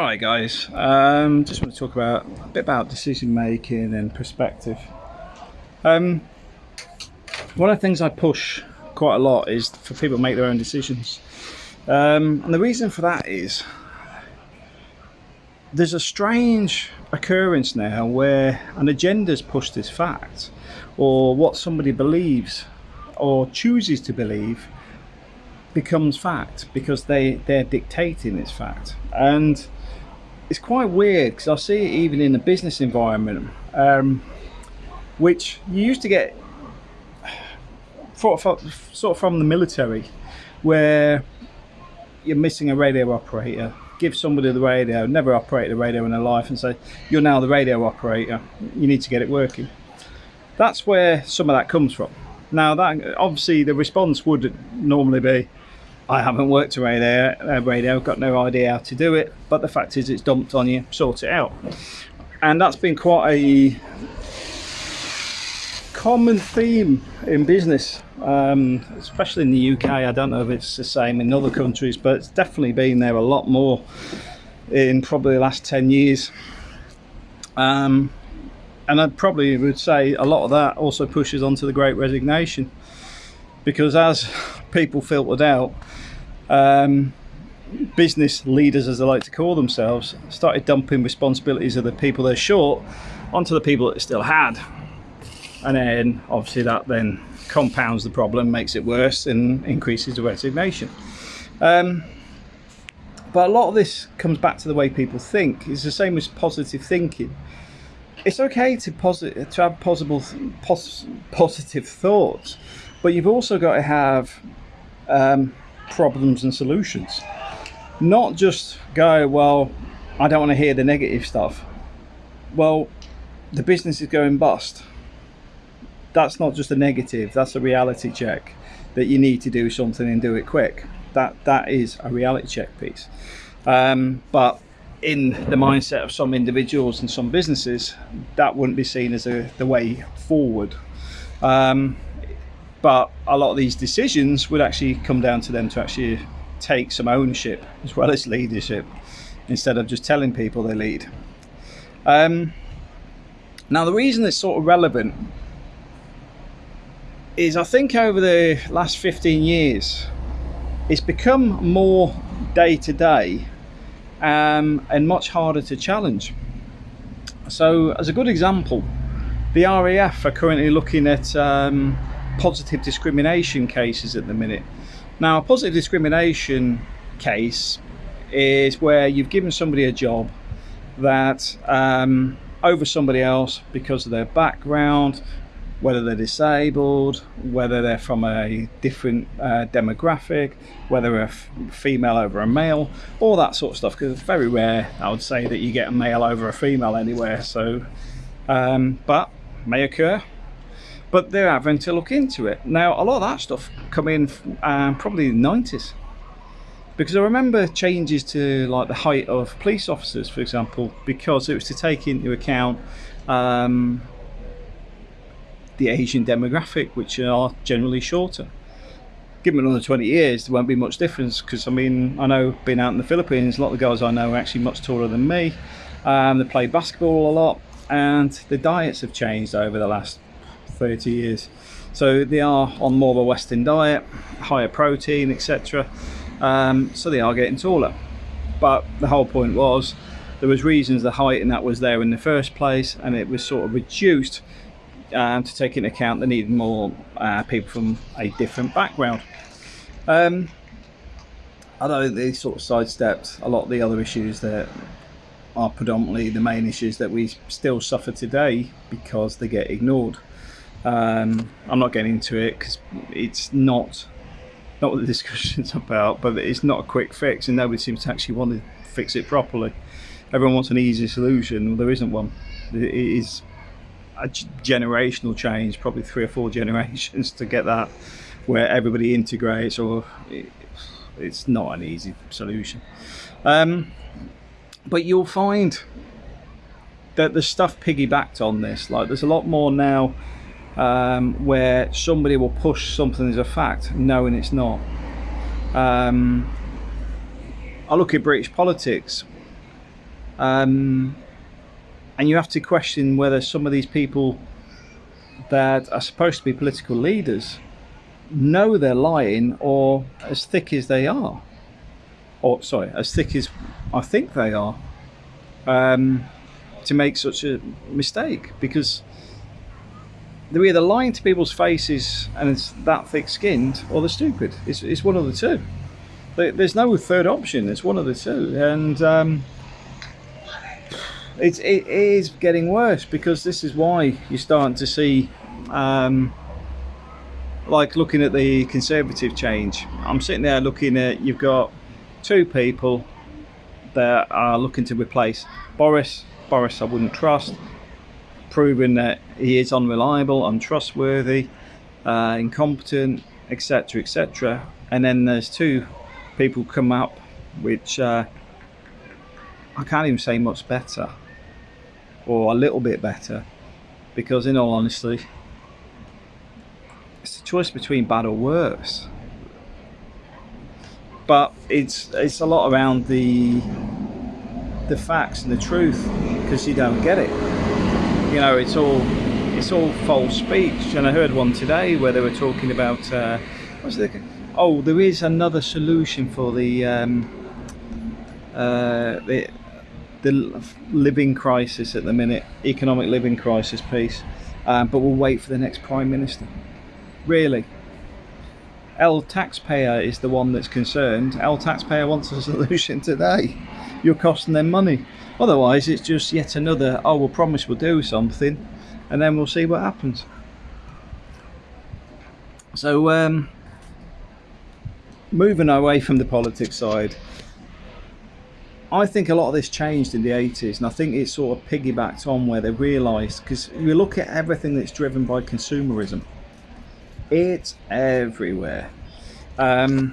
Alright guys, um, just want to talk about a bit about decision making and perspective. Um, one of the things I push quite a lot is for people to make their own decisions. Um, and the reason for that is there's a strange occurrence now where an agenda's pushed as fact or what somebody believes or chooses to believe becomes fact because they they're dictating its fact and it's quite weird because I see it even in the business environment um, which you used to get sort of from the military where you're missing a radio operator give somebody the radio never operated a radio in their life and say you're now the radio operator. You need to get it working. That's where some of that comes from. Now that obviously the response would normally be I haven't worked a radio, a radio, got no idea how to do it, but the fact is it's dumped on you, sort it out. And that's been quite a common theme in business, um, especially in the UK. I don't know if it's the same in other countries, but it's definitely been there a lot more in probably the last 10 years. Um, and I probably would say a lot of that also pushes onto the great resignation because as people filtered out um, business leaders as they like to call themselves started dumping responsibilities of the people they're short onto the people that they still had. And then obviously that then compounds the problem makes it worse and increases the resignation. Um, but a lot of this comes back to the way people think. It's the same as positive thinking. It's okay to, posit to have possible pos positive thoughts but you've also got to have um, problems and solutions. Not just go, well, I don't want to hear the negative stuff. Well, the business is going bust. That's not just a negative, that's a reality check that you need to do something and do it quick. That That is a reality check piece. Um, but in the mindset of some individuals and some businesses, that wouldn't be seen as a, the way forward. Um, but a lot of these decisions would actually come down to them to actually take some ownership as well as leadership instead of just telling people they lead. Um, now the reason it's sort of relevant is I think over the last 15 years it's become more day to day um, and much harder to challenge. So as a good example, the RAF are currently looking at um, positive discrimination cases at the minute. Now, a positive discrimination case is where you've given somebody a job that um, over somebody else because of their background, whether they're disabled, whether they're from a different uh, demographic, whether a female over a male, all that sort of stuff. Because it's very rare, I would say, that you get a male over a female anywhere. So, um, but may occur but they're having to look into it. Now, a lot of that stuff come in um, probably the 90s. Because I remember changes to like the height of police officers, for example, because it was to take into account um, the Asian demographic, which are generally shorter. Give them another 20 years, there won't be much difference because I mean, I know being out in the Philippines, a lot of the guys I know are actually much taller than me. Um, they play basketball a lot and the diets have changed over the last 30 years. So they are on more of a Western diet, higher protein, etc. Um, so they are getting taller. But the whole point was there was reasons the height and that was there in the first place, and it was sort of reduced um, to take into account they needed more uh, people from a different background. Um, although they sort of sidestepped a lot of the other issues that are predominantly the main issues that we still suffer today because they get ignored. Um, I'm not getting into it because it's not not what the discussion's about, but it's not a quick fix, and nobody seems to actually want to fix it properly. Everyone wants an easy solution. Well, there isn't one. It is a generational change, probably three or four generations to get that where everybody integrates, or it's not an easy solution. Um, but you'll find that the stuff piggybacked on this. Like there's a lot more now um, where somebody will push something as a fact knowing it's not. Um, I look at British politics Um, and you have to question whether some of these people that are supposed to be political leaders know they're lying or as thick as they are or sorry as thick as i think they are um, to make such a mistake because they're either lying to people's faces and it's that thick skinned or they're stupid. It's, it's one of the two. There's no third option. It's one of the two. And um, it's, it is getting worse because this is why you're starting to see um, like looking at the conservative change. I'm sitting there looking at you've got two people that are looking to replace Boris. Boris I wouldn't trust proving that he is unreliable untrustworthy uh, incompetent etc etc and then there's two people come up which uh, I can't even say much better or a little bit better because in all honesty it's a choice between bad or worse. But it's it's a lot around the the facts and the truth because you don't get it you know it's all it's all false speech and I heard one today where they were talking about uh, what's the oh there is another solution for the um, uh, the the living crisis at the minute, economic living crisis piece, um, but we'll wait for the next Prime Minister. Really. L taxpayer is the one that's concerned. L taxpayer wants a solution today. You're costing them money. Otherwise, it's just yet another, oh, we'll promise we'll do something, and then we'll see what happens. So, um, moving away from the politics side, I think a lot of this changed in the 80s and I think it sort of piggybacked on where they realised because you look at everything that's driven by consumerism it's everywhere um,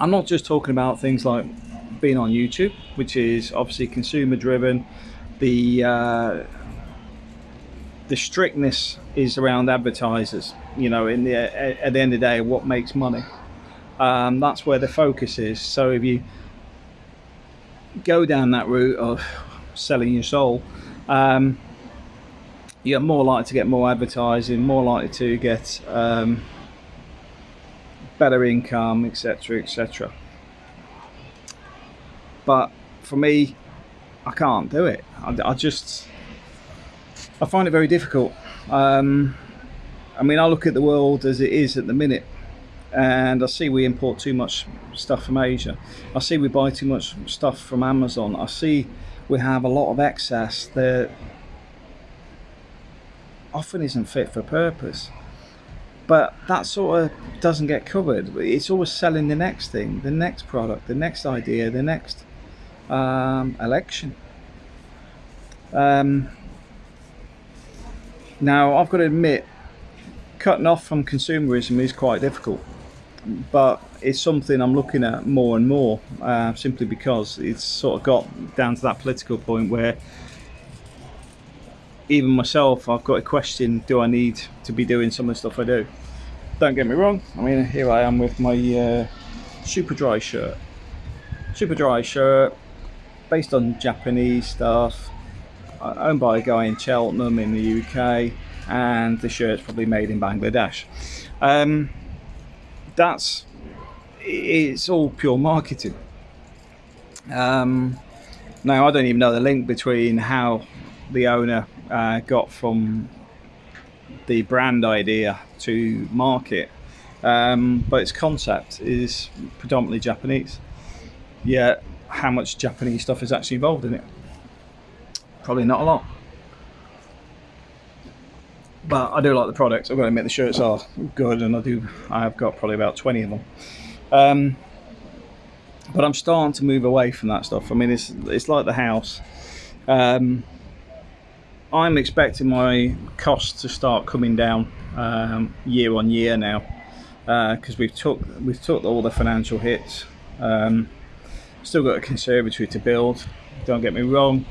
I'm not just talking about things like being on YouTube which is obviously consumer driven the uh, the strictness is around advertisers you know in the at the end of the day what makes money um, that's where the focus is so if you go down that route of selling your soul, um, you're more likely to get more advertising, more likely to get um, better income, etc., etc. But for me, I can't do it. I, I just I find it very difficult. Um, I mean, I look at the world as it is at the minute and I see we import too much stuff from Asia. I see we buy too much stuff from Amazon. I see we have a lot of excess that often isn't fit for purpose. But that sort of doesn't get covered. It's always selling the next thing, the next product, the next idea, the next um, election. Um, now, I've got to admit, cutting off from consumerism is quite difficult but it's something I'm looking at more and more uh, simply because it's sort of got down to that political point where even myself I've got a question do I need to be doing some of the stuff I do don't get me wrong I mean here I am with my uh, Superdry shirt Super dry shirt based on Japanese stuff uh, owned by a guy in Cheltenham in the UK and the shirt's probably made in Bangladesh um, that's it's all pure marketing. Um, now I don't even know the link between how the owner uh, got from the brand idea to market, um, but its concept is predominantly Japanese. Yet, how much Japanese stuff is actually involved in it? Probably not a lot but I do like the products. I've got to admit the shirts are good, and I do. I've got probably about twenty of them. Um, but I'm starting to move away from that stuff. I mean, it's it's like the house. Um, I'm expecting my costs to start coming down um, year on year now because uh, we've took we've took all the financial hits. Um, still got a conservatory to build. Don't get me wrong.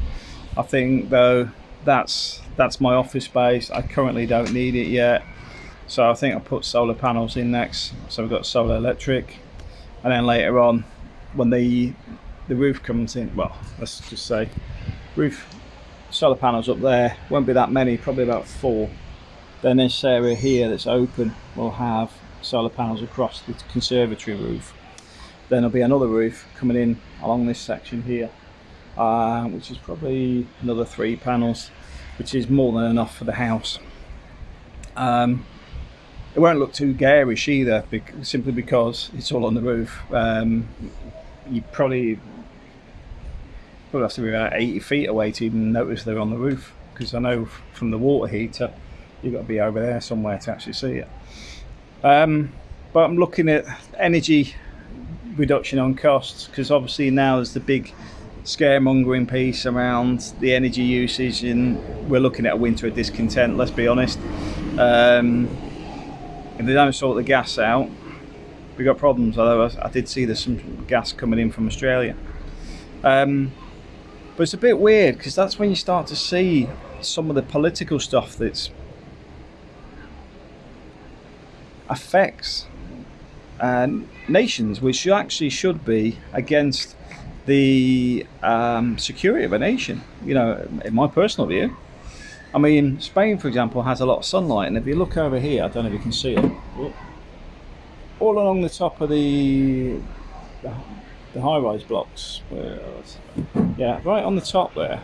I think though that's that's my office space. I currently don't need it yet. So I think I'll put solar panels in next. So we've got solar electric. And then later on when the the roof comes in well let's just say roof solar panels up there won't be that many probably about four. Then this area here that's open will have solar panels across the conservatory roof then there'll be another roof coming in along this section here uh, which is probably another three panels which is more than enough for the house. Um, it won't look too garish either simply because it's all on the roof. Um, you probably probably have to be about 80 feet away to even notice they're on the roof because I know from the water heater you've got to be over there somewhere to actually see it. Um, but I'm looking at energy reduction on costs because obviously now there's the big scaremongering piece around the energy usage and we're looking at a winter of discontent let's be honest. Um, if they don't sort the gas out we've got problems although I, I did see there's some gas coming in from Australia. Um, but it's a bit weird because that's when you start to see some of the political stuff that's affects nations which actually should be against the um, security of a nation you know in my personal view. I mean Spain for example has a lot of sunlight and if you look over here I don't know if you can see it. All along the top of the the, the high-rise blocks yeah right on the top there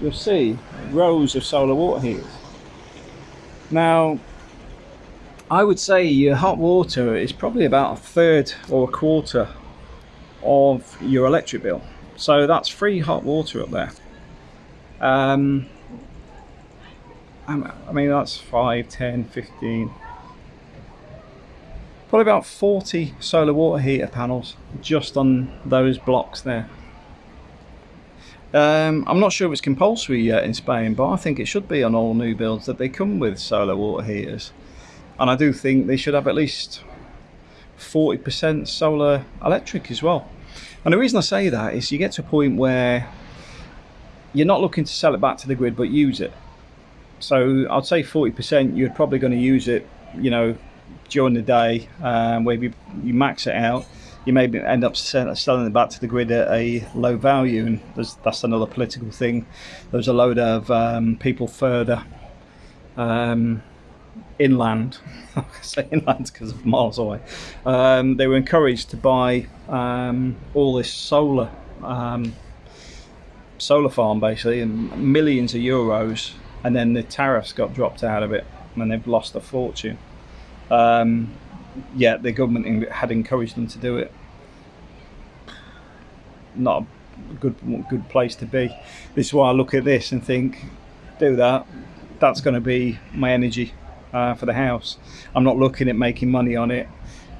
you'll see rows of solar water heaters. Now I would say your hot water is probably about a third or a quarter of your electric bill. So that's free hot water up there. Um, I mean that's 5 10 15 probably about 40 solar water heater panels just on those blocks there. Um, I'm not sure if it's compulsory yet in Spain but I think it should be on all new builds that they come with solar water heaters and I do think they should have at least 40% solar electric as well. And the reason I say that is you get to a point where you're not looking to sell it back to the grid but use it. So I'd say 40% you're probably going to use it you know during the day um, where you, you max it out. You may end up selling it back to the grid at a low value and that's another political thing. There's a load of um, people further um, inland. I say inland because of miles away. Um, they were encouraged to buy um, all this solar um, solar farm basically and millions of euros and then the tariffs got dropped out of it and they've lost a fortune. Um, yeah the government had encouraged them to do it. Not a good good place to be. This is why I look at this and think do that. That's going to be my energy uh, for the house. I'm not looking at making money on it.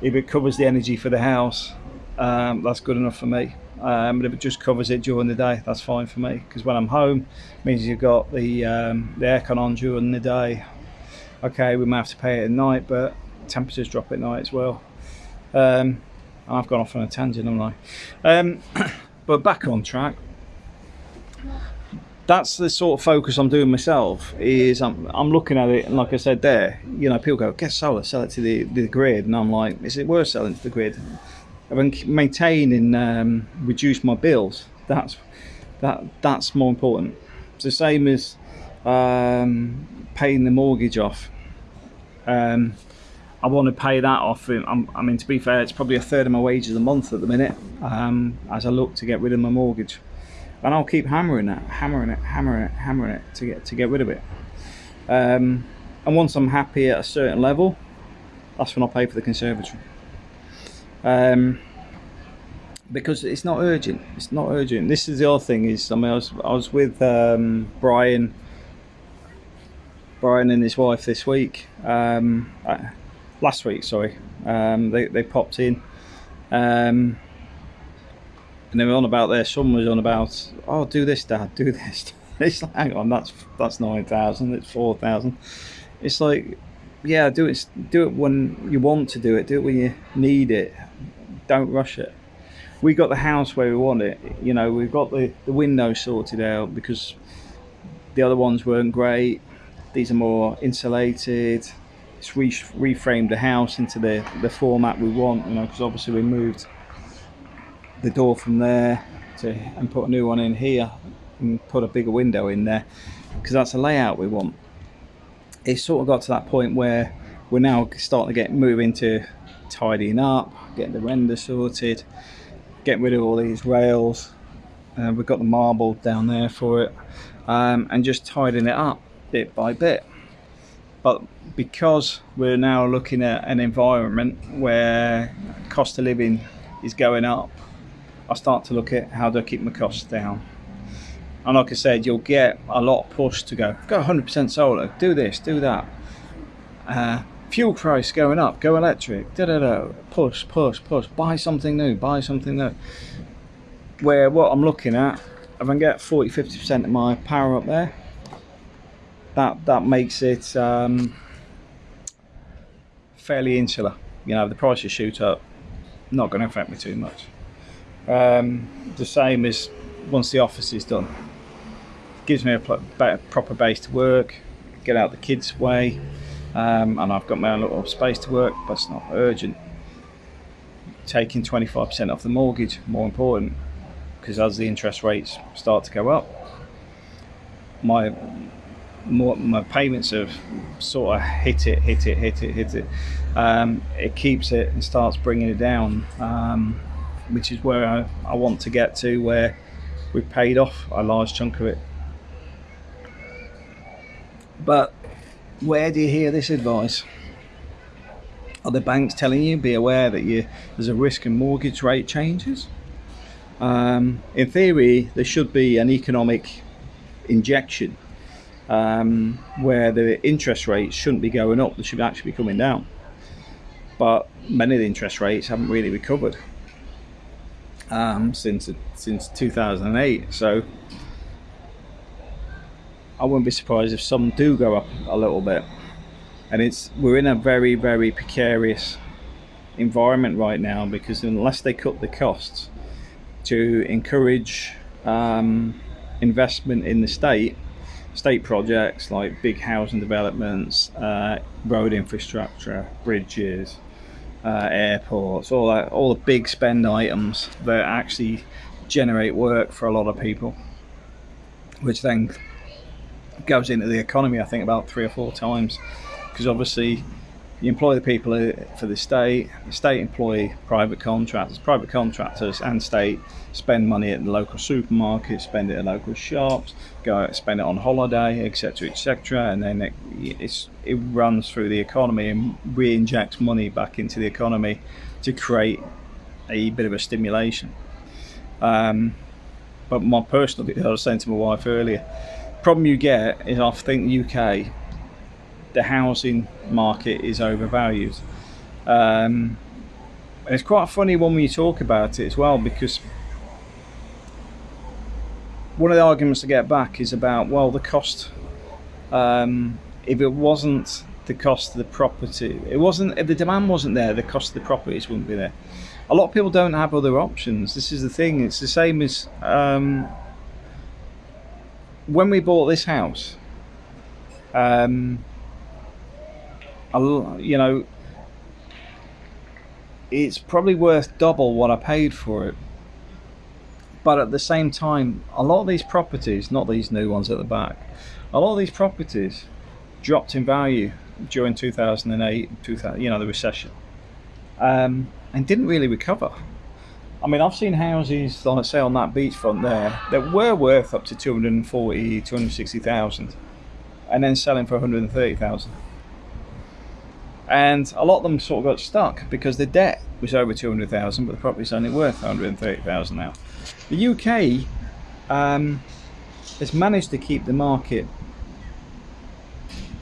If it covers the energy for the house um, that's good enough for me. Um, but if it just covers it during the day that's fine for me. Because when I'm home means you've got the um, the aircon on during the day. Okay we might have to pay it at night but temperatures drop at night as well. Um, I've gone off on a tangent haven't I? Um, but back on track that's the sort of focus I'm doing myself is I'm, I'm looking at it and like I said there you know people go get solar sell it to the, the grid. And I'm like is it worth selling to the grid? I've been maintaining um, reduce my bills. That's that that's more important. It's the same as um, paying the mortgage off. Um, I want to pay that off I'm, I mean to be fair it's probably a third of my wages a month at the minute um, as I look to get rid of my mortgage and I'll keep hammering it, hammering it, hammering it, hammering it to get to get rid of it. Um, and once I'm happy at a certain level, that's when I'll pay for the conservatory. Um, because it's not urgent. It's not urgent. This is the other thing is I mean I was I was with um, Brian, Brian and his wife this week, um, uh, last week. Sorry, um, they they popped in. Um, and they were on about their son was on about oh do this dad do this. It's like hang on that's that's 9000 it's 4000 it's like yeah do it do it when you want to do it do it when you need it. Don't rush it. We got the house where we want it you know we've got the the windows sorted out because the other ones weren't great. These are more insulated. It's re reframed the house into the the format we want you know because obviously we moved the door from there to and put a new one in here and put a bigger window in there because that's the layout we want. It's sort of got to that point where we're now starting to get moving to tidying up, getting the render sorted, getting rid of all these rails. Uh, we've got the marble down there for it, um, and just tidying it up bit by bit. But because we're now looking at an environment where cost of living is going up, I start to look at how do I keep my costs down. And like I said, you'll get a lot of push to go, go 100% solar, do this, do that. Uh, fuel price going up, go electric, da da da, push, push, push, buy something new, buy something new. Where what I'm looking at, if I can get 40 50% of my power up there, that that makes it um, fairly insular. You know, the prices shoot up, not going to affect me too much. Um, the same as once the office is done, It gives me a proper base to work, get out the kids' way, um, and I've got my own little space to work, but it's not urgent. Taking 25% off the mortgage, more important, because as the interest rates start to go up, my more, my payments have sort of hit it, hit it, hit it, hit it. Um, it keeps it and starts bringing it down, um, which is where I, I want to get to, where we've paid off a large chunk of it. But where do you hear this advice? Are the banks telling you be aware that you there's a risk in mortgage rate changes? Um, in theory, there should be an economic injection um, where the interest rates shouldn't be going up; they should actually be coming down. But many of the interest rates haven't really recovered um, since since 2008. So I wouldn't be surprised if some do go up a little bit. And it's we're in a very very precarious environment right now because unless they cut the costs to encourage um, investment in the state, state projects like big housing developments, uh, road infrastructure, bridges, uh, airports, all that, all the big spend items that actually generate work for a lot of people, which then goes into the economy. I think about three or four times, because obviously you employ the people for the state, the state employ private contractors, private contractors and state spend money at the local supermarket, spend it at local shops, go out, spend it on holiday, etc., etc., and then it, it runs through the economy and re-injects money back into the economy to create a bit of a stimulation. Um, but my personal, I was saying to my wife earlier, problem you get is I think the UK the housing market is overvalued. Um, it's quite funny when we talk about it as well because one of the arguments to get back is about well the cost um, if it wasn't the cost of the property it wasn't if the demand wasn't there the cost of the properties wouldn't be there. A lot of people don't have other options. This is the thing. It's the same as um, when we bought this house um, you know, it's probably worth double what I paid for it. But at the same time, a lot of these properties, not these new ones at the back, a lot of these properties dropped in value during 2008, 2000, you know, the recession, um, and didn't really recover. I mean, I've seen houses, like say on that beachfront there, that were worth up to 240, 260,000, and then selling for 130,000 and a lot of them sort of got stuck because the debt was over 200,000 but the property's only worth 130,000 now. The UK um, has managed to keep the market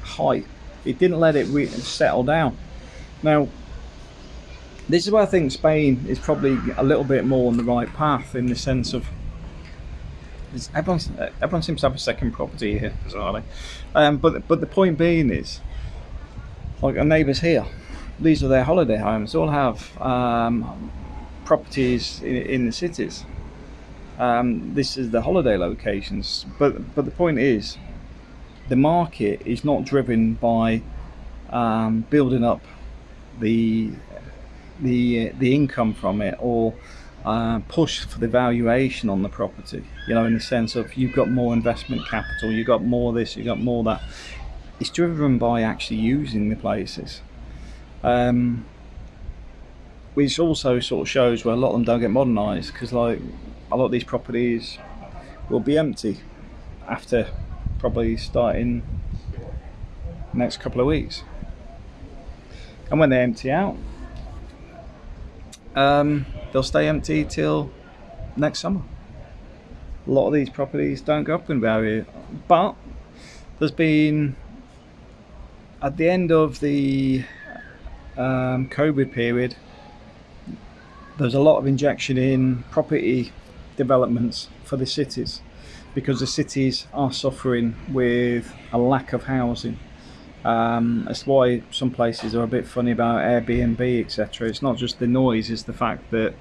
high. It didn't let it settle down. Now, this is where I think Spain is probably a little bit more on the right path in the sense of everyone, everyone seems to have a second property here, bizarrely. Um, but but the point being is like our neighbours here these are their holiday homes all have um, properties in, in, the cities um, this is the holiday locations but but the point is the market is not driven by um, building up the the the income from it or uh, push for the valuation on the property. You know, in the sense of you've got more investment capital, you've got more this, you've got more that. It's driven by actually using the places. Um, which also sort of shows where a lot of them don't get modernised because like a lot of these properties will be empty after probably starting next couple of weeks and when they empty out um, they'll stay empty till next summer a lot of these properties don't go up in value but there's been at the end of the um, COVID period there's a lot of injection in property developments for the cities because the cities are suffering with a lack of housing. Um, that's why some places are a bit funny about Airbnb, etc. It's not just the noise; it's the fact that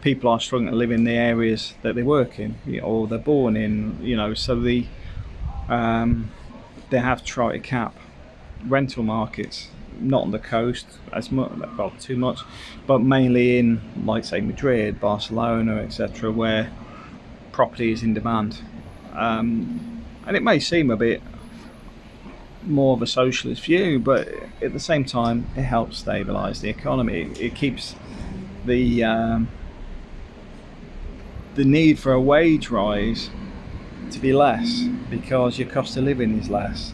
people are struggling to live in the areas that they work in or they're born in. You know, so the um, they have tried to cap rental markets not on the coast as much, well, too much, but mainly in, like say, Madrid, Barcelona, etc., where property is in demand. Um, and it may seem a bit more of a socialist view, but at the same time, it helps stabilise the economy. It, keeps the um, the need for a wage rise to be less because your cost of living is less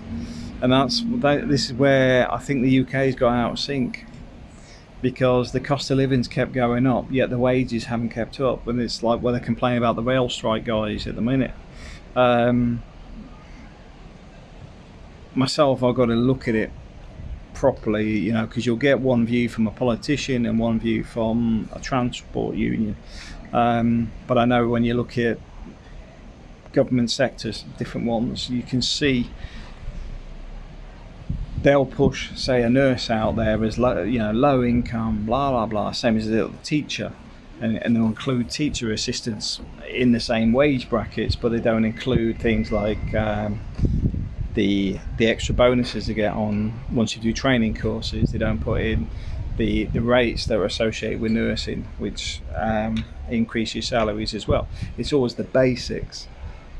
and that's this is where I think the UK has got out of sync because the cost of living's kept going up, yet the wages haven't kept up. And it's like where they're complaining about the rail strike guys at the minute. Um, myself, I've got to look at it properly, you know, because you'll get one view from a politician and one view from a transport union. Um, but I know when you look at government sectors, different ones, you can see they'll push, say, a nurse out there as low, you know, low income, blah blah blah, same as the teacher, and, and they'll include teacher assistants in the same wage brackets, but they don't include things like um, the the extra bonuses they get on once you do training courses. They don't put in the the rates that are associated with nursing, which um, increase your salaries as well. It's always the basics,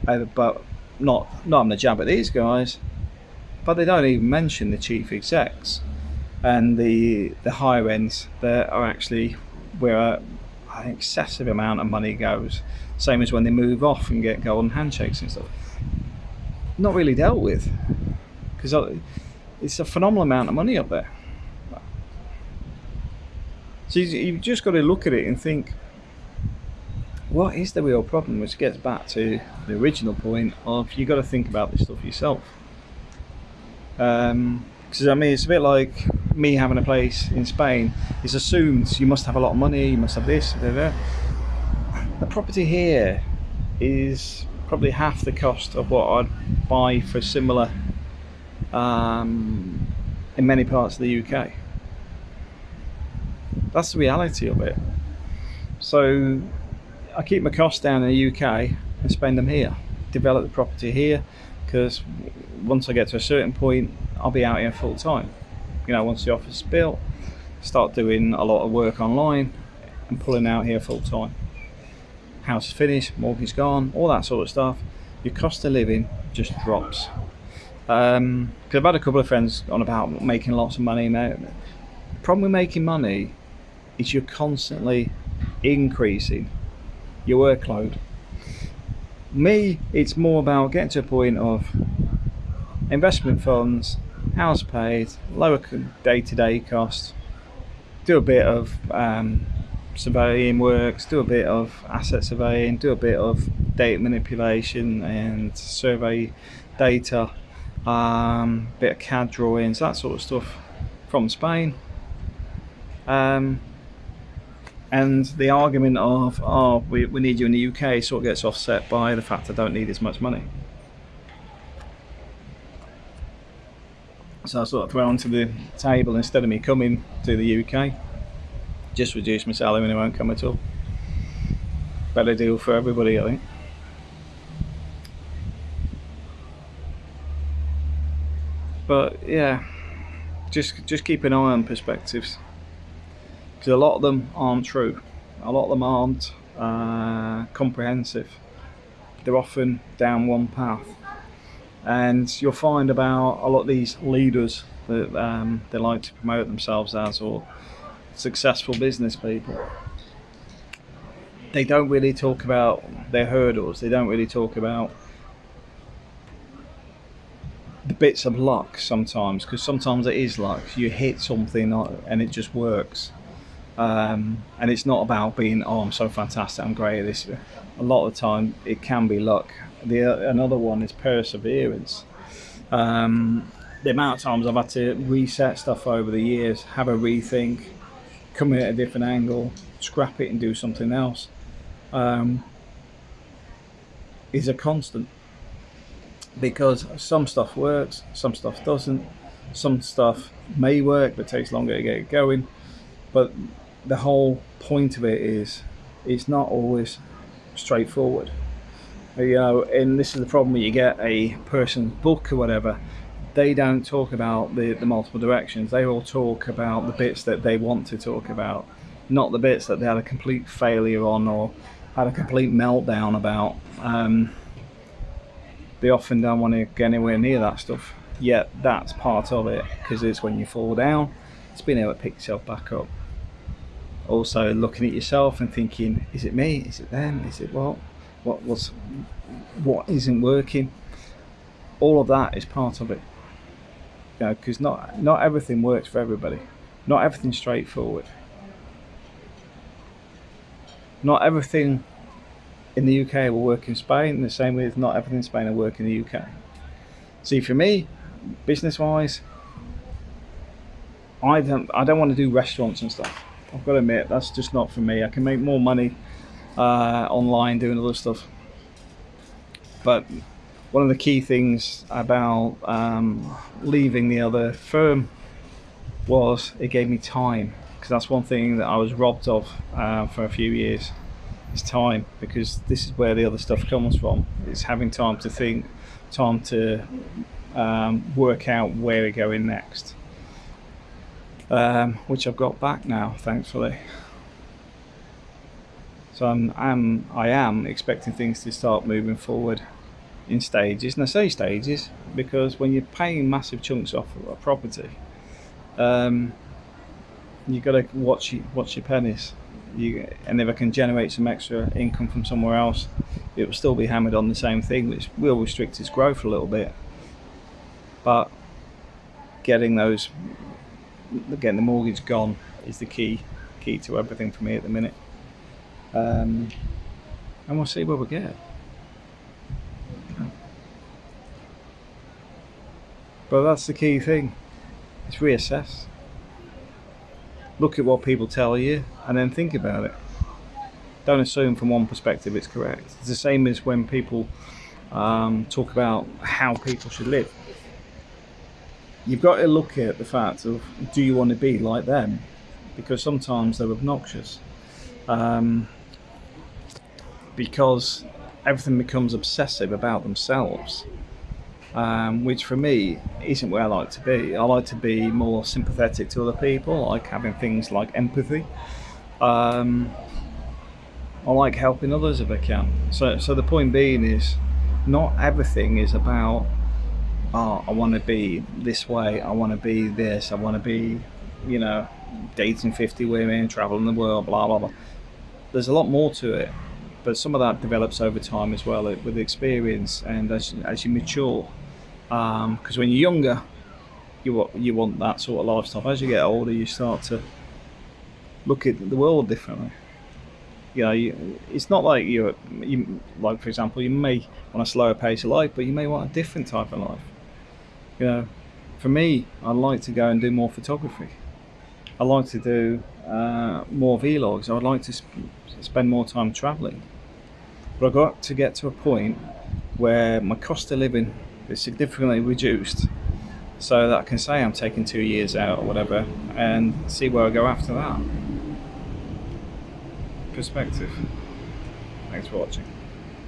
uh, but not not on the jab at these guys but they don't even mention the chief execs and the the higher ends that are actually where uh, an excessive amount of money goes. Same as when they move off and get golden handshakes and stuff. Not really dealt with because uh, it's a phenomenal amount of money up there. So you've just got to look at it and think, what is the real problem? Which gets back to the original point of you've got to think about this stuff yourself. Because um, I mean, it's a bit like me having a place in Spain. It's assumed you must have a lot of money, you must have this, blah, blah. The property here is probably half the cost of what I'd buy for similar um, in many parts of the UK. That's the reality of it. So I keep my costs down in the UK and spend them here. Develop the property here because once I get to a certain point, I'll be out here full time. You know, once the office is built, start doing a lot of work online and pulling out here full time. House is finished, mortgage gone, all that sort of stuff. Your cost of living just drops. Um, cause I've had a couple of friends on about making lots of money now. The problem with making money is you're constantly increasing your workload. Me, it's more about getting to a point of investment funds, house paid, lower day-to-day costs, do a bit of um, surveying works, do a bit of asset surveying, do a bit of data manipulation and survey data, um, bit of CAD drawings, that sort of stuff from Spain. Um, and the argument of, oh, we, we need you in the UK sort of gets offset by the fact I don't need as much money. So I sort of throw onto the table instead of me coming to the UK, just reduce my salary and it won't come at all. Better deal for everybody, I think. But yeah, just just keep an eye on perspectives because a lot of them aren't true. A lot of them aren't uh, comprehensive. They're often down one path, and you'll find about a lot of these leaders that um, they like to promote themselves as or successful business people. They don't really talk about their hurdles. They don't really talk about the bits of luck sometimes because sometimes it is luck. You hit something and it just works. Um, and it's not about being oh I'm so fantastic I'm great at this. A lot of the time it can be luck. The another one is perseverance. Um, the amount of times I've had to reset stuff over the years have a rethink come in at a different angle scrap it and do something else um, is a constant. Because some stuff works some stuff doesn't. Some stuff may work but takes longer to get it going. But the whole point of it is it's not always straightforward. You know, and this is the problem you get a person's book or whatever, they don't talk about the, the multiple directions. They all talk about the bits that they want to talk about, not the bits that they had a complete failure on or had a complete meltdown about. Um, they often don't want to get anywhere near that stuff. Yet that's part of it because it's when you fall down, it's being able to pick yourself back up also looking at yourself and thinking is it me? Is it them? Is it what? What was what isn't working? All of that is part of it. You know because not not everything works for everybody. Not everything's straightforward. Not everything in the UK will work in Spain the same as not everything in Spain will work in the UK see for me business wise I don't I don't want to do restaurants and stuff I've got to admit that's just not for me. I can make more money uh, online doing other stuff. But one of the key things about um, leaving the other firm was it gave me time because that's one thing that I was robbed of uh, for a few years is time because this is where the other stuff comes from it's having time to think time to um, work out where we're going next um, which I've got back now, thankfully. So I'm, I'm, I am expecting things to start moving forward in stages. And I say stages because when you're paying massive chunks off a property, um, you've got to watch, watch your pennies. You, and if I can generate some extra income from somewhere else, it will still be hammered on the same thing, which will restrict its growth a little bit. But getting those again the mortgage gone is the key key to everything for me at the minute. Um, and we'll see where we get. But that's the key thing. It's reassess. Look at what people tell you and then think about it. Don't assume from one perspective it's correct. It's the same as when people um, talk about how people should live you've got to look at the fact of do you want to be like them? Because sometimes they're obnoxious. Um, because everything becomes obsessive about themselves um, which for me isn't where I like to be. I like to be more sympathetic to other people I like having things like empathy. Um, I like helping others if I can. So, so the point being is not everything is about oh, I want to be this way, I want to be this, I want to be, you know, dating 50 women, traveling the world, blah, blah, blah. There's a lot more to it, but some of that develops over time as well with experience and as, as you mature. Because um, when you're younger, you want, you want that sort of lifestyle. As you get older, you start to look at the world differently you know, you, it's not like you're, you, like for example, you may want a slower pace of life, but you may want a different type of life you know, for me, I'd like to go and do more photography. I like to do uh, more vlogs. I would like to sp spend more time traveling. But I've got to get to a point where my cost of living is significantly reduced so that I can say I'm taking two years out or whatever and see where I go after that. Perspective. Thanks for watching.